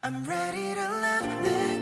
I'm ready to love this.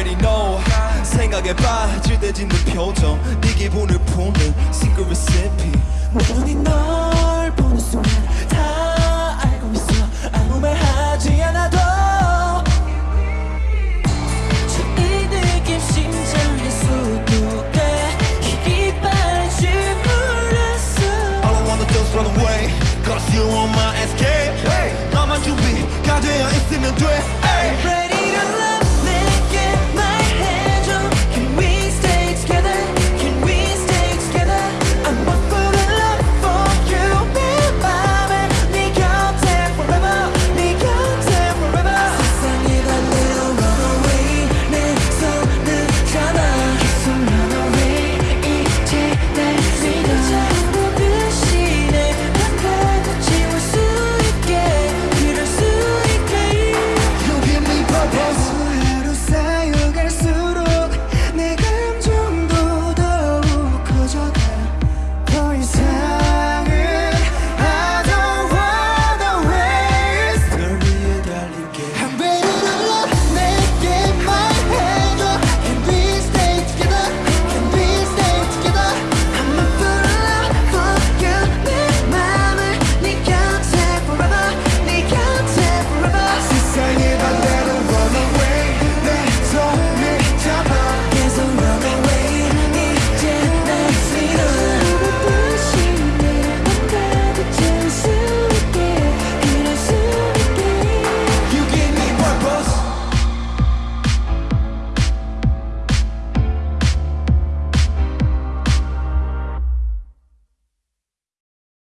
already know 생각에 빠질 때 짓는 표정 네 기분을 푸는 secret recipe 원인 너